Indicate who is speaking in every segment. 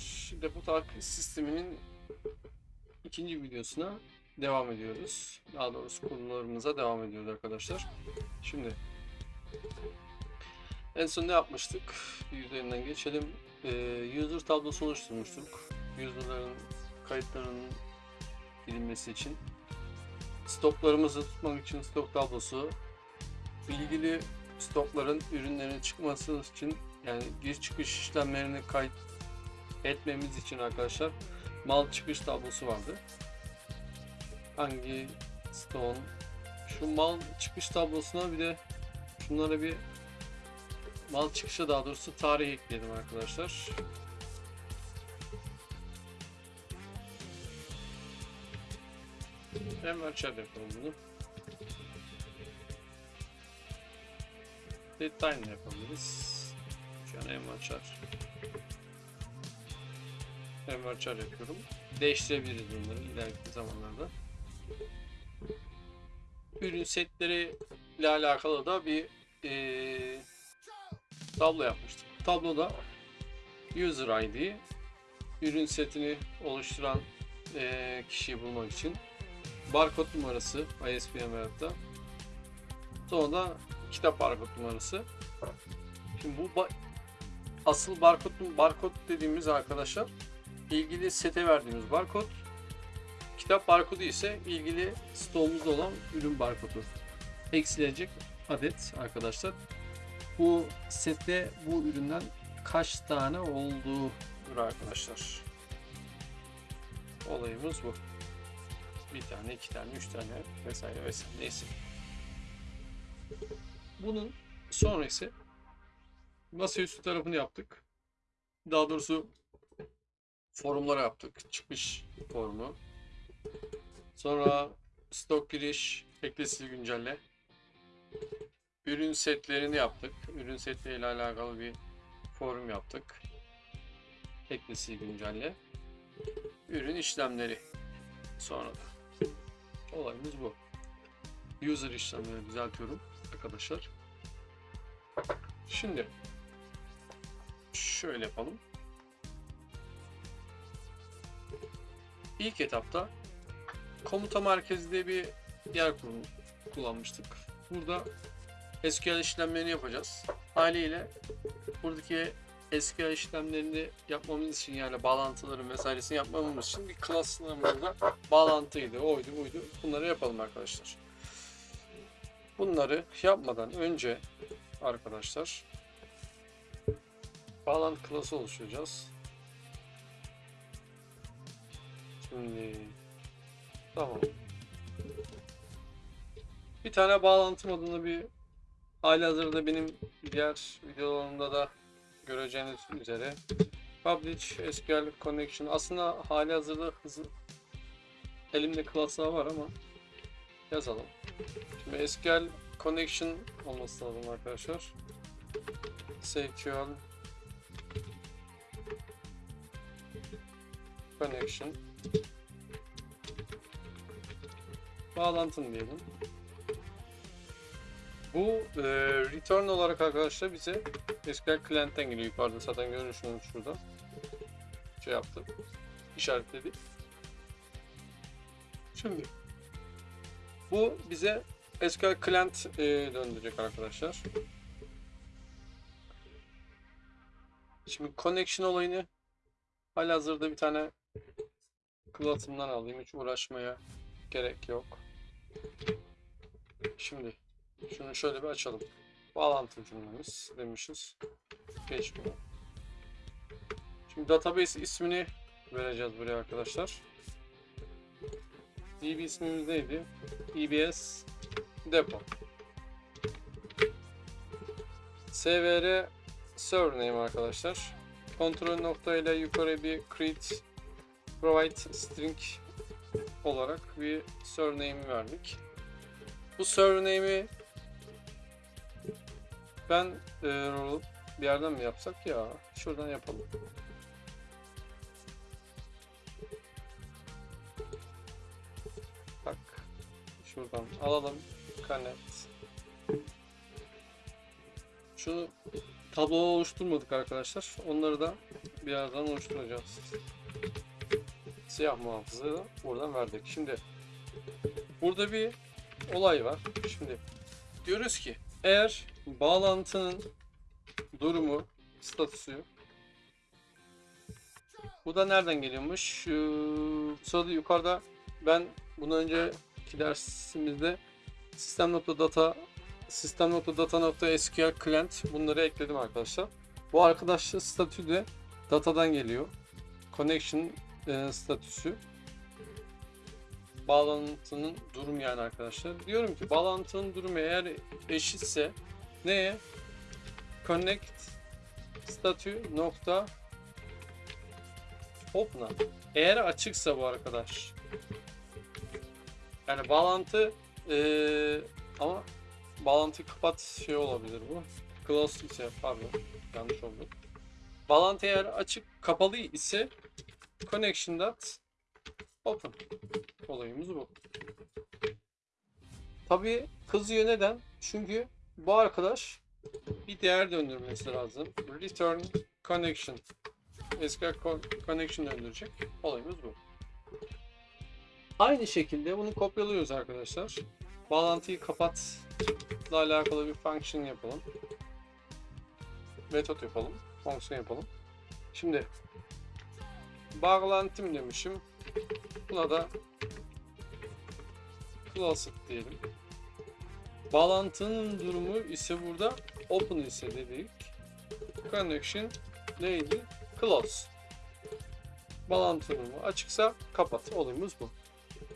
Speaker 1: arkadaşlar. Depo takip sisteminin ikinci videosuna devam ediyoruz. Daha doğrusu konularımıza devam ediyoruz arkadaşlar. Şimdi en son ne yapmıştık? Bir üzerinden geçelim. Ee, user tablosu oluşturmuştuk. User'ların kayıtlarının bilinmesi için. Stoklarımızı tutmak için stok tablosu. Bilgili stokların ürünlerin çıkması için yani giriş çıkış işlemlerini kayıt etmemiz için arkadaşlar mal çıkış tablosu vardı. Hangi stone şu mal çıkış tablosuna bir de şunlara bir mal çıkışa daha doğrusu tarih ekleyelim arkadaşlar. Hemen çar yapalım bunu. Detaylı da yapabiliriz. Şu an envanter. Envanter yapıyorum. Değiştirebiliriz bunları ileriki zamanlarda. Ürün setleri ile alakalı da bir eee tablo yapmıştık. Tabloda user ID ürün setini oluşturan eee, kişiyi bulmak için barkod numarası ISBN da sonra da kitap barkod numarası Şimdi bu ba- asıl barkod barkod dediğimiz arkadaşlar ilgili sete verdiğimiz barkod. Kitap barkodu ise ilgili stoğumuzda olan ürün barkodu. Eksilecek adet arkadaşlar. Bu sette bu üründen kaç tane olduğudur arkadaşlar. Olayımız bu. Bir tane, iki tane, üç tane vesaire vesaire neyse. Bunun sonrası masaüstü tarafını yaptık. Daha doğrusu forumlara yaptık. Çıkış formu. Sonra stok giriş, eklesi güncelle. Ürün setlerini yaptık. Ürün setleriyle alakalı bir forum yaptık. Eklesi güncelle. Ürün işlemleri. Sonra da. Olayımız bu. User işlemleri düzeltiyorum arkadaşlar. Şimdi şöyle yapalım. İlk etapta komuta merkezi diye bir yer kur- kullanmıştık. Burada SQL işlemlerini yapacağız. Haliyle buradaki SQL işlemlerini yapmamız için yani bağlantıların vesairesini yapmamız için bir class'larımızda bağlantıydı, oydu, buydu. Bunları yapalım arkadaşlar. Bunları yapmadan önce arkadaşlar bağlantı klası oluşturacağız. Şimdi tamam. Bir tane bağlantı modunu bir hali hazırda benim diğer videolarımda da göreceğiniz üzere Publish SQL Connection aslında hali hazırda hızlı elimde klaslar var ama yazalım. Şimdi SQL Connection olması lazım arkadaşlar. SQL Connection Bağlantın diyelim. Bu e, return olarak arkadaşlar bize SQL Client'ten geliyor yukarıda zaten görüyorsunuz şurada. Şey yaptı. işaretledi. Şimdi bu bize SQL Client e, döndürecek arkadaşlar. Şimdi connection olayını halihazırda bir tane klasımdan alayım. Hiç uğraşmaya gerek yok. Şimdi şunu şöyle bir açalım. Bağlantı cümlemiz demişiz. Geçmiyor. Şimdi database ismini vereceğiz buraya arkadaşlar. DB ismimiz neydi? EBS depo. SVR server name arkadaşlar. Kontrol nokta ile yukarı bir create provide string olarak bir surname verdik. Bu surname'i ben e, bir yerden mi yapsak ya? Şuradan yapalım. Bak. Şuradan alalım. Connect. Şunu tablo oluşturmadık arkadaşlar. Onları da birazdan oluşturacağız. Siyah muhafızı da buradan verdik. Şimdi burada bir olay var. Şimdi diyoruz ki eğer bağlantının durumu, statüsü bu da nereden geliyormuş? Şu sırada yukarıda ben bundan önceki dersimizde sistem.data sistem.data.sql client bunları ekledim arkadaşlar. Bu arkadaşlar statü de datadan geliyor. Connection e, statüsü bağlantının durumu yani arkadaşlar. Diyorum ki bağlantının durumu eğer eşitse neye? Connect statü nokta open'a. Eğer açıksa bu arkadaş. Yani bağlantı eee, ama bağlantı kapat şey olabilir bu. Close ise pardon yanlış oldu. Bağlantı eğer açık kapalı ise connection dot open olayımız bu. Tabii kızıyor neden? Çünkü bu arkadaş bir değer döndürmesi lazım. Return connection. SQL co- connection döndürecek. Olayımız bu. Aynı şekilde bunu kopyalıyoruz arkadaşlar. Bağlantıyı kapatla alakalı bir function yapalım. Metot yapalım. Fonksiyon yapalım. Şimdi bağlantım demişim. Buna da classic diyelim. Bağlantının durumu ise burada open ise dedik. Connection neydi? Close. Bağlantı durumu açıksa kapat. Olayımız bu.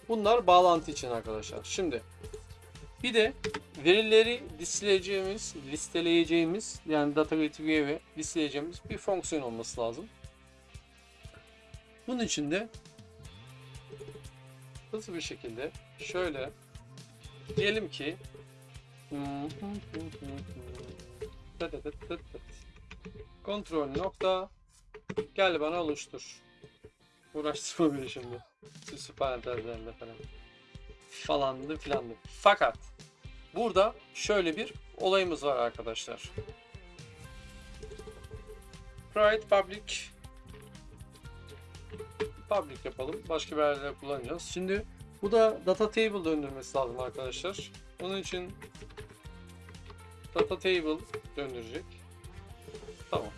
Speaker 1: Bunlar bağlantı için arkadaşlar. Şimdi bir de verileri listeleyeceğimiz, listeleyeceğimiz yani data gateway'e ve listeleyeceğimiz bir fonksiyon olması lazım. Bunun için de hızlı bir şekilde şöyle diyelim ki kontrol nokta gel bana oluştur. Uğraştırma beni şimdi. Süslü parantezlerle falan. Falandı filandı. Fakat burada şöyle bir olayımız var arkadaşlar. Private public public yapalım. Başka bir kullanacağız. Şimdi bu da data table döndürmesi lazım arkadaşlar. Onun için data table döndürecek. Tamam.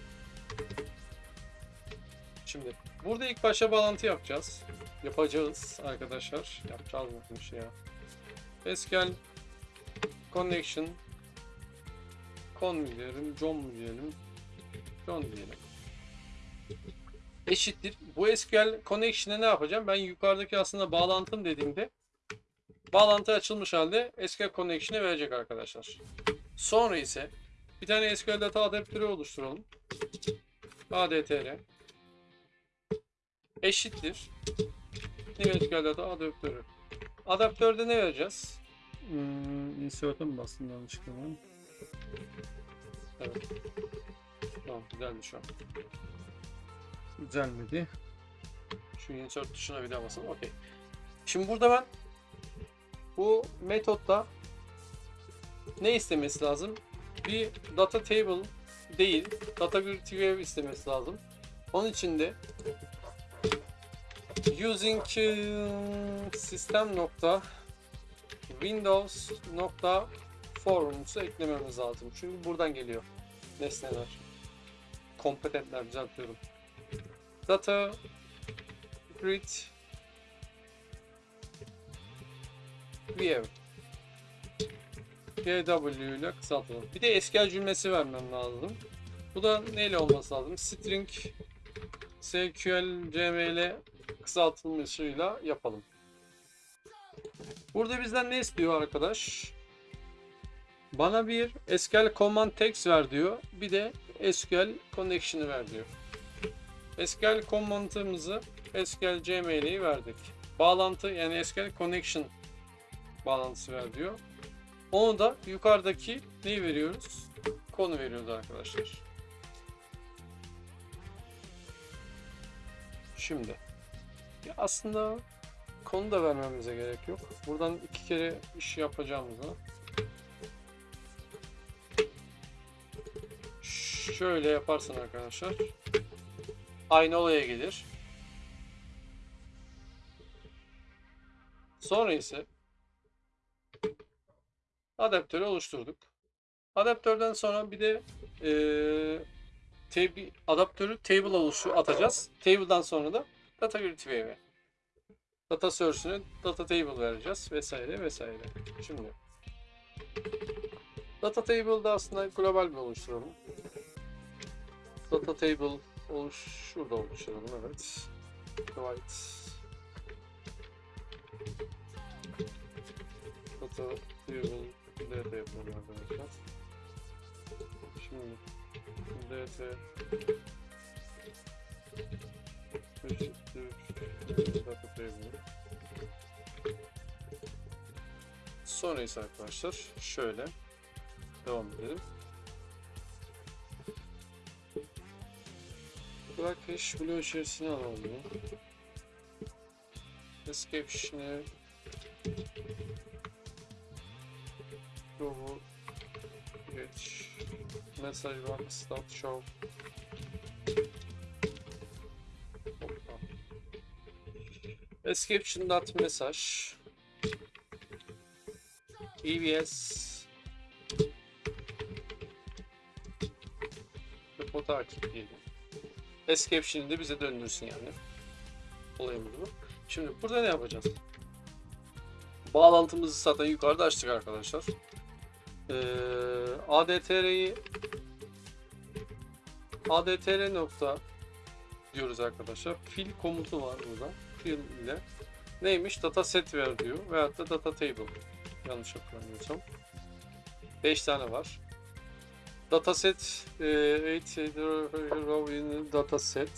Speaker 1: Şimdi burada ilk başta bağlantı yapacağız. Yapacağız arkadaşlar. Yapacağız mı şey ya? SQL connection con mu diyelim, John mu diyelim? John diyelim. Eşittir. Bu SQL connection'e ne yapacağım? Ben yukarıdaki aslında bağlantım dediğimde bağlantı açılmış halde SQL connection'e verecek arkadaşlar. Sonra ise bir tane SQL data adaptörü oluşturalım. ADTR eşittir New SQL data adaptörü. Adaptörde ne vereceğiz? Hmm, insert'e mi bastım yanlışlıkla? Evet. Tamam güzeldi şu an. Güzelmedi. Şu insert tuşuna bir daha basalım. Okey. Şimdi burada ben bu metotta ne istemesi lazım? Bir data table değil, data grid view istemesi lazım. Onun için de using um, system nokta windows nokta forums'u eklememiz lazım. Çünkü buradan geliyor nesneler. Kompetentler düzeltiyorum. Data grid view GW ile kısaltalım. Bir de SQL cümlesi vermem lazım. Bu da neyle olması lazım? String SQL CML kısaltılmışıyla yapalım. Burada bizden ne istiyor arkadaş? Bana bir SQL command text ver diyor. Bir de SQL connection'ı ver diyor. SQL command'ımızı SQL CML'yi verdik. Bağlantı yani SQL connection bağlantısı ver diyor. Onu da yukarıdaki neyi veriyoruz? Konu veriyoruz arkadaşlar. Şimdi ya aslında konu da vermemize gerek yok. Buradan iki kere iş yapacağımıza şöyle yaparsan arkadaşlar aynı olaya gelir. Sonra ise adaptörü oluşturduk. Adaptörden sonra bir de eee tab- adaptörü table oluşu atacağız. Table'dan sonra da data grid. Data source'ünü data table vereceğiz vesaire vesaire. Şimdi data table'da aslında global bir oluşturalım. Data table oluş şurada oluşturalım evet. Divide data table data yapalım arkadaşlar. Şimdi dt eşittir data table Sonra ise arkadaşlar şöyle devam edelim. Bırak hash bloğu içerisine alalım bunu. Escape işini Google geç mesaj var start show. Escape dot mesaj EBS Depo takip diyelim. Escape de bize döndürsün yani. Olayımız bu. Şimdi burada ne yapacağız? Bağlantımızı zaten yukarıda açtık arkadaşlar. Ee, ADTR'yi ADTR nokta diyoruz arkadaşlar. Fill komutu var burada. Fill ile neymiş? Data set ver diyor. Veyahut da data table. Yanlış hatırlamıyorsam. 5 tane var. Dataset 8 row in dataset.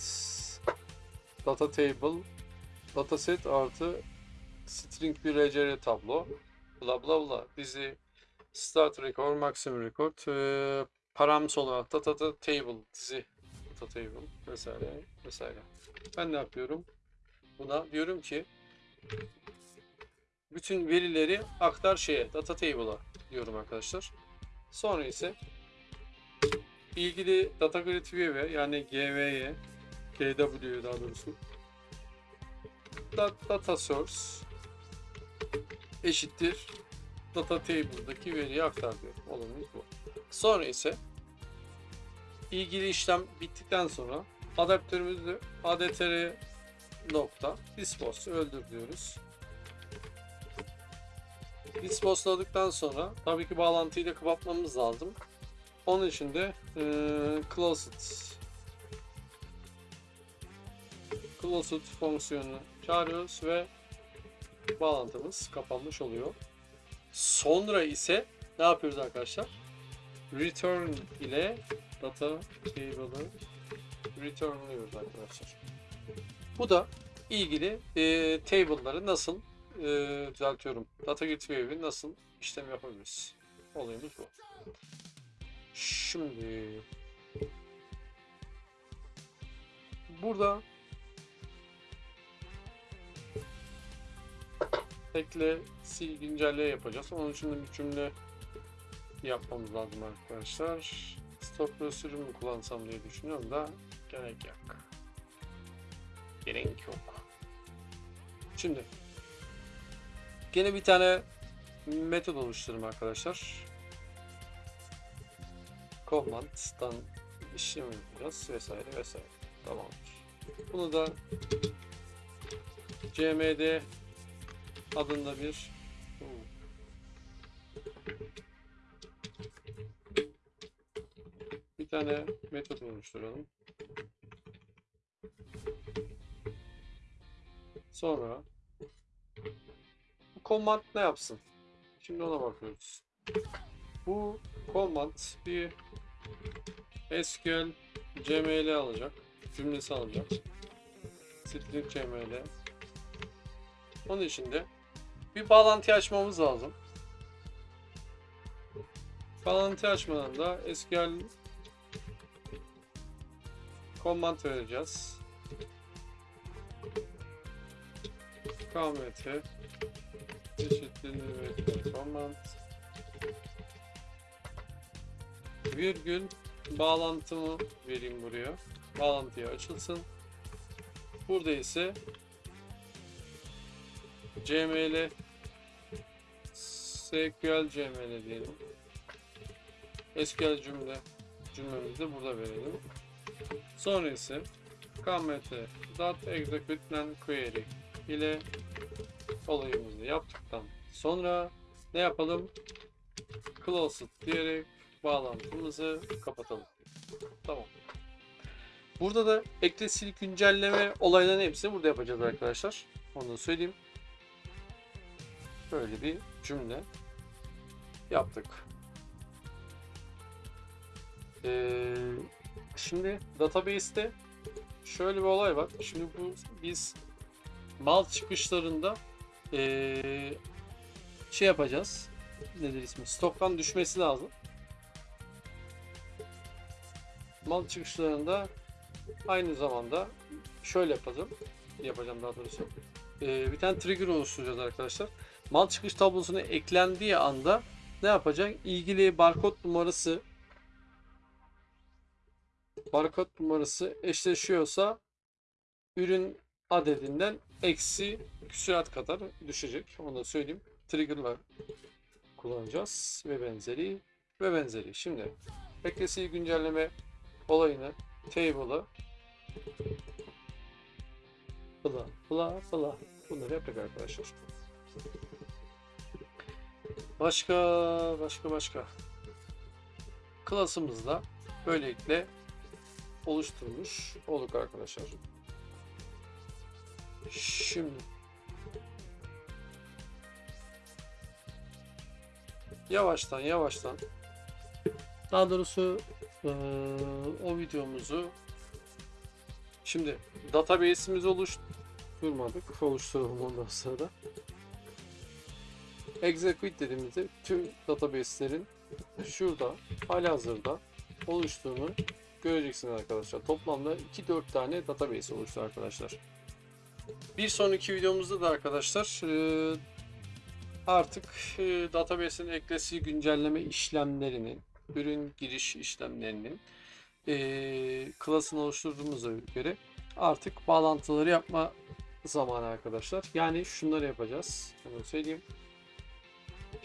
Speaker 1: Data table. Dataset artı string bir RCR tablo. Bla bla bla. Dizi start record maximum record e, params olarak data, data table dizi data table vesaire vesaire. Ben ne yapıyorum? Buna diyorum ki bütün verileri aktar şeye data table'a diyorum arkadaşlar. Sonra ise ilgili data grid view'e yani GV'ye GW'ye daha doğrusu da- data source eşittir data table'daki veriyi aktar diyor. Olanımız bu. Sonra ise ilgili işlem bittikten sonra adaptörümüzü adtr nokta dispose öldür diyoruz. Dispose'ladıktan sonra tabii ki bağlantıyı da kapatmamız lazım. Onun için de e, closed closed fonksiyonunu çağırıyoruz ve bağlantımız kapanmış oluyor. Sonra ise ne yapıyoruz arkadaşlar? Return ile data table'ı returnluyoruz arkadaşlar. Bu da ilgili e, table'ları nasıl e, düzeltiyorum. Data wave'i nasıl işlem yapabiliriz? Olayımız bu. Şimdi burada ekle sil güncelle yapacağız. Onun için de bir cümle yapmamız lazım arkadaşlar. Stop prosedürü mü kullansam diye düşünüyorum da gerek yok. Gerek yok. Şimdi gene bir tane metot oluştururum arkadaşlar. Command'dan işlem yapacağız vesaire vesaire. Tamamdır. Bunu da cmd adında bir bir tane metot oluşturalım. Sonra bu command ne yapsın? Şimdi ona bakıyoruz. Bu command bir SQL CML alacak. Cümlesi alacak. String CML. Onun için de bir bağlantı açmamız lazım. Bağlantı açmadan da SQL command vereceğiz. KMT eşittir command virgül bağlantımı vereyim buraya. Bağlantıya açılsın. Burada ise CML SQL CML diyelim. SQL cümle cümlemizi de burada verelim. Sonra ise kmt dot execute query ile olayımızı yaptıktan sonra ne yapalım? Closed diyerek bağlantımızı kapatalım. Tamam. Burada da ekle sil güncelleme olaylarının hepsini burada yapacağız arkadaşlar. Onu da söyleyeyim. Böyle bir cümle yaptık. Ee, şimdi database'te şöyle bir olay var. Şimdi bu biz mal çıkışlarında ee, şey yapacağız. Nedir ismi? Stoktan düşmesi lazım. Mal çıkışlarında aynı zamanda şöyle yapacağım. Yapacağım daha doğrusu. Ee, bir tane trigger oluşturacağız arkadaşlar. Mal çıkış tablosuna eklendiği anda ne yapacak? İlgili barkod numarası barkod numarası eşleşiyorsa ürün adedinden eksi küsurat kadar düşecek. Onu da söyleyeyim. Trigger'la kullanacağız ve benzeri ve benzeri. Şimdi beklesi güncelleme olayını table'ı bla bla bla bunları yaptık arkadaşlar. Başka başka başka klasımızda böylelikle oluşturmuş olduk arkadaşlar. Şimdi yavaştan yavaştan daha doğrusu eee, o videomuzu şimdi database'imizi oluşturmadık. Oluşturalım ondan sonra. Execute dediğimizde tüm database'lerin şurada halihazırda oluştuğunu göreceksiniz arkadaşlar. Toplamda 2-4 tane database oluştu arkadaşlar. Bir sonraki videomuzda da arkadaşlar eee, artık eee, database'in eklesi güncelleme işlemlerinin, ürün giriş işlemlerinin eee klasını oluşturduğumuza göre artık bağlantıları yapma zamanı arkadaşlar. Yani şunları yapacağız. Onu söyleyeyim.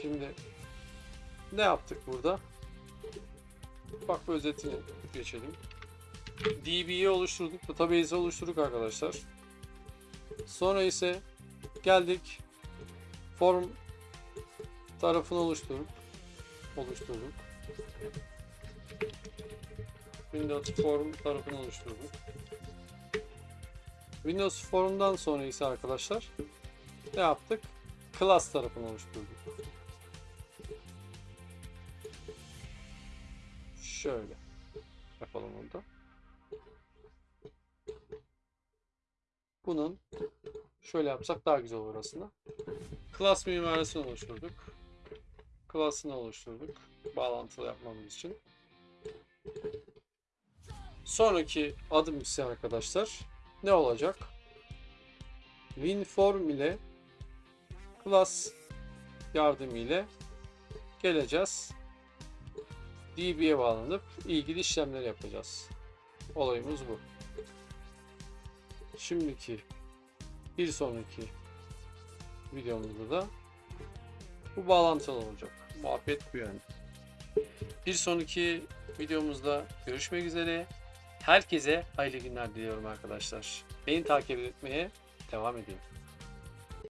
Speaker 1: Şimdi ne yaptık burada? Bak bir özetini geçelim. DB'yi oluşturduk, database'i oluşturduk arkadaşlar. Sonra ise geldik form tarafını oluşturduk. Oluşturduk. Windows Form tarafını oluşturduk. Windows Form'dan sonra ise arkadaşlar ne yaptık? Class tarafını oluşturduk. Şöyle yapalım orada. Bunun şöyle yapsak daha güzel olur aslında. Class mimarisini oluşturduk. Class'ını oluşturduk. Bağlantılı yapmamız için. Sonraki adım ise arkadaşlar ne olacak? WinForm ile class yardımı ile geleceğiz. DB'ye bağlanıp ilgili işlemleri yapacağız. Olayımız bu. Şimdiki bir sonraki videomuzda da bu bağlantılı olacak. Muhabbet bu yani. Bir sonraki videomuzda görüşmek üzere. Herkese hayırlı günler diliyorum arkadaşlar. Beni takip etmeye devam edin.